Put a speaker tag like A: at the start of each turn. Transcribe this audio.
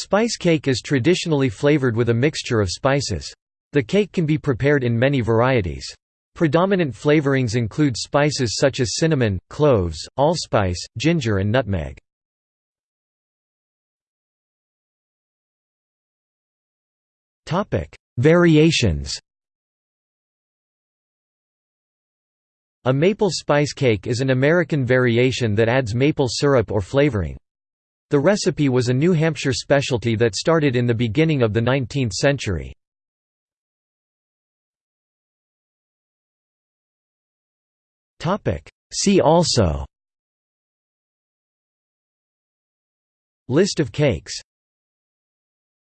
A: Spice cake is traditionally flavored with a mixture of spices. The cake can be prepared in many varieties. Predominant flavorings include spices such as cinnamon, cloves, allspice, ginger and nutmeg. Variations A maple spice cake is an American variation that adds maple syrup or flavoring. The recipe was a New Hampshire specialty that started in the beginning of the 19th century. See also. List of cakes